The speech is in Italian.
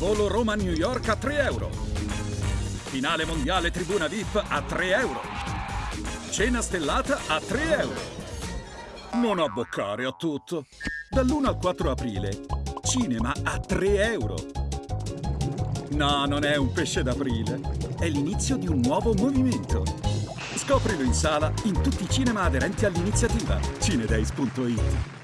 Volo Roma-New York a 3 euro. Finale mondiale tribuna VIP a 3 euro. Cena stellata a 3 euro. Non abboccare a tutto. Dall'1 al 4 aprile, cinema a 3 euro. No, non è un pesce d'aprile. È l'inizio di un nuovo movimento. Scoprilo in sala in tutti i cinema aderenti all'iniziativa cinedays.it.